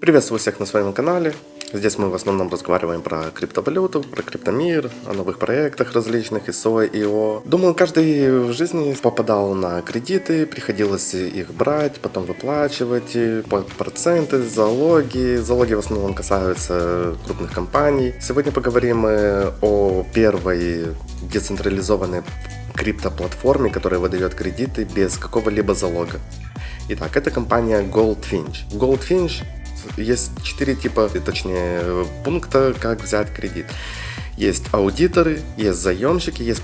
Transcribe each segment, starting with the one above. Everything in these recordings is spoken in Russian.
Приветствую всех на своем канале. Здесь мы в основном разговариваем про криптовалюту, про криптомир, о новых проектах различных, ISO, IO. Думаю, каждый в жизни попадал на кредиты, приходилось их брать, потом выплачивать, проценты, залоги. Залоги в основном касаются крупных компаний. Сегодня поговорим о первой децентрализованной криптоплатформе, которая выдает кредиты без какого-либо залога. Итак, это компания Goldfinch. Goldfinch есть четыре типа, точнее, пункта, как взять кредит. Есть аудиторы, есть заемщики, есть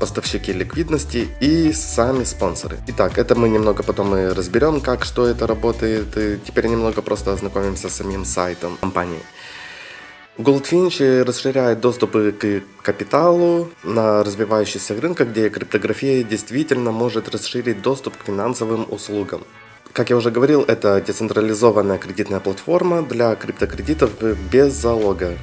поставщики ликвидности и сами спонсоры. Итак, это мы немного потом и разберем, как, что это работает. И теперь немного просто ознакомимся с самим сайтом компании. Goldfinch расширяет доступы к капиталу на развивающихся рынках, где криптография действительно может расширить доступ к финансовым услугам. Как я уже говорил, это децентрализованная кредитная платформа для криптокредитов без залога.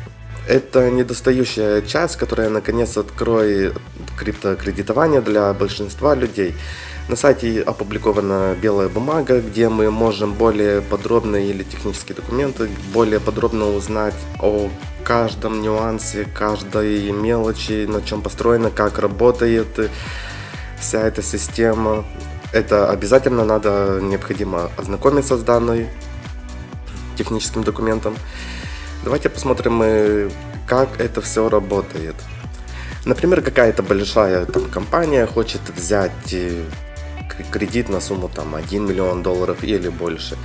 Это недостающая часть, которая наконец откроет криптокредитование для большинства людей. На сайте опубликована белая бумага, где мы можем более подробно или технические документы, более подробно узнать о каждом нюансе, каждой мелочи, на чем построена, как работает вся эта система. Это обязательно надо, необходимо ознакомиться с данной техническим документом. Давайте посмотрим, э, как это все работает. Например, какая-то большая там, компания хочет взять э, кредит на сумму там 1 миллион долларов или больше.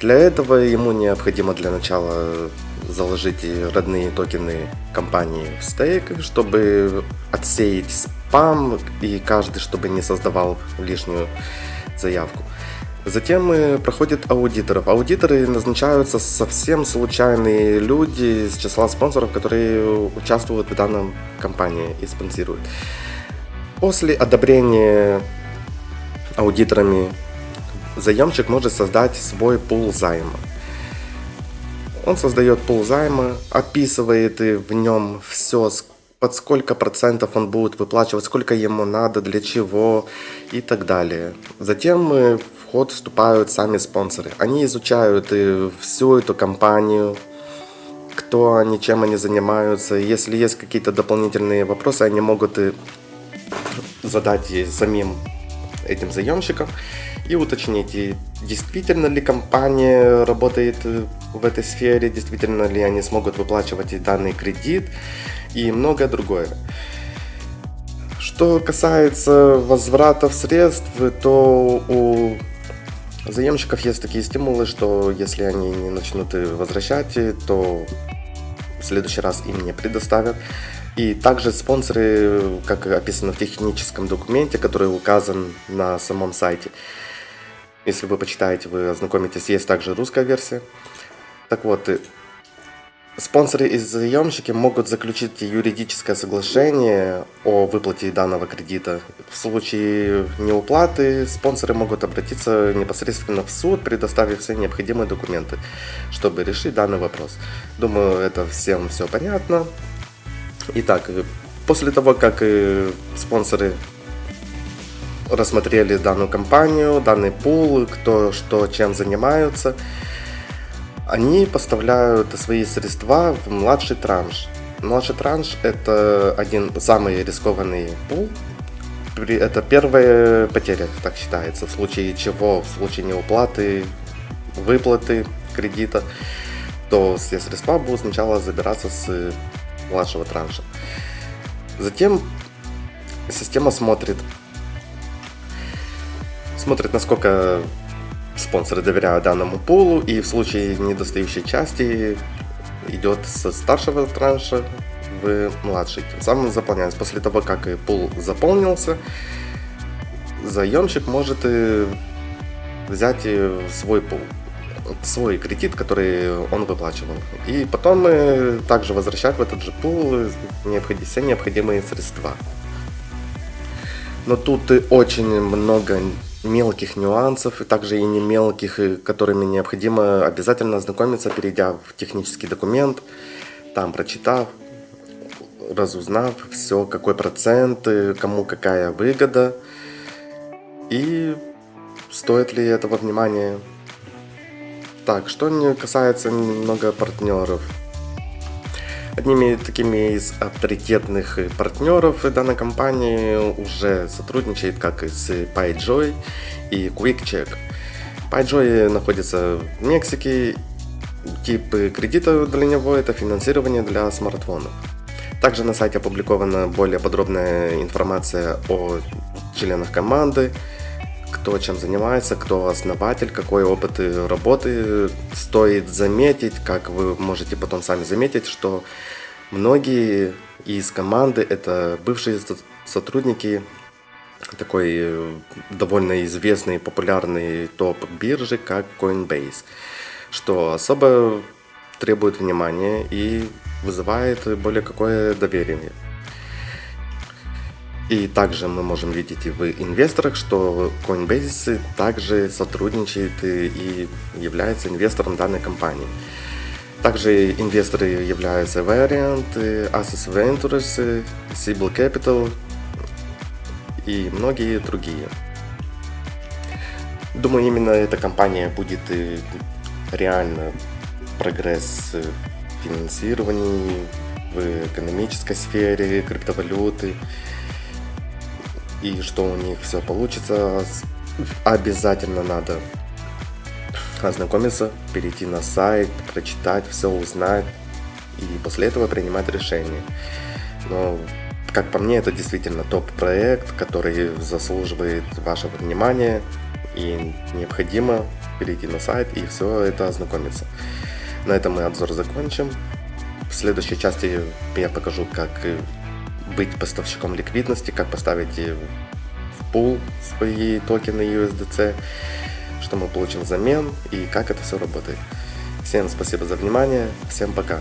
Для этого ему необходимо для начала заложить родные токены компании в стейк, чтобы отсеять спам и каждый, чтобы не создавал лишнюю заявку. Затем э, проходит аудиторов. Аудиторы назначаются совсем случайные люди из числа спонсоров, которые участвуют в данном компании и спонсируют. После одобрения аудиторами заемщик может создать свой пул займа. Он создает пул займа, описывает в нем все, под сколько процентов он будет выплачивать, сколько ему надо, для чего и так далее. Затем в ход вступают сами спонсоры. Они изучают всю эту компанию, кто они, чем они занимаются. Если есть какие-то дополнительные вопросы, они могут задать самим этим заемщикам и уточнить, действительно ли компания работает в этой сфере, действительно ли они смогут выплачивать данный кредит и многое другое. Что касается возвратов средств, то у заемщиков есть такие стимулы, что если они не начнут возвращать, то в следующий раз им не предоставят. И также спонсоры, как описано в техническом документе, который указан на самом сайте. Если вы почитаете, вы ознакомитесь, есть также русская версия. Так вот, спонсоры и заемщики могут заключить юридическое соглашение о выплате данного кредита. В случае неуплаты спонсоры могут обратиться непосредственно в суд, предоставив все необходимые документы, чтобы решить данный вопрос. Думаю, это всем все понятно. Итак, после того, как э, спонсоры рассмотрели данную компанию, данный пул, кто что чем занимаются, они поставляют свои средства в младший транш. Младший транш это один самый рискованный пул. Это первая потеря, так считается, в случае чего, в случае неуплаты, выплаты кредита, то все средства будут сначала забираться с младшего транша. Затем система смотрит, смотрит, насколько спонсоры доверяют данному пулу, и в случае недостающей части идет со старшего транша в младший. Тем самым заполняется. После того, как пул заполнился, заемщик может взять свой пул свой кредит, который он выплачивал. И потом мы также возвращать в этот же пул все необходимые средства. Но тут очень много мелких нюансов, и также и не мелких, которыми необходимо обязательно ознакомиться, перейдя в технический документ, там прочитав, разузнав все, какой процент, кому какая выгода, и стоит ли этого внимания Так, что касается немного партнеров. Одними такими из авторитетных партнеров данной компании уже сотрудничает как и с PyJoy и QuickCheck. PyJoy находится в Мексике, тип кредита для него это финансирование для смартфонов. Также на сайте опубликована более подробная информация о членах команды, кто чем занимается, кто основатель, какой опыт работы. Стоит заметить, как вы можете потом сами заметить, что многие из команды это бывшие сотрудники такой э, довольно известный популярный топ биржи, как Coinbase, что особо требует внимания и вызывает более какое доверие. И также мы можем видеть и в инвесторах, что Coinbase также сотрудничает и является инвестором данной компании. Также инвесторы являются Variant, Access Ventures, Sibyl Capital и многие другие. Думаю, именно эта компания будет реально прогресс в финансировании, в экономической сфере, криптовалюты, и что у них все получится, обязательно надо ознакомиться, перейти на сайт, прочитать, все узнать и после этого принимать решение. Но, как по мне, это действительно топ-проект, который заслуживает вашего внимания и необходимо перейти на сайт и все это ознакомиться. На этом мы обзор закончим. В следующей части я покажу, как быть поставщиком ликвидности, как поставить в пул свои токены USDC, что мы получим взамен и как это все работает. Всем спасибо за внимание, всем пока.